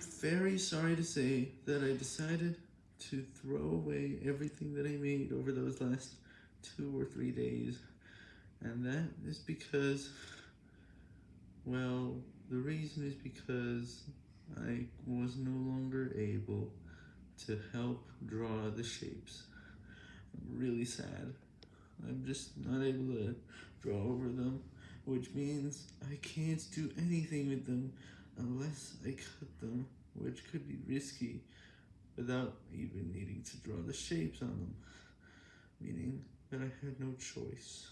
Very sorry to say that I decided to throw away everything that I made over those last two or three days. And that is because, well, the reason is because I was no longer able to help draw the shapes. I'm really sad. I'm just not able to draw over them, which means I can't do anything with them unless I cut them, which could be risky without even needing to draw the shapes on them, meaning that I had no choice.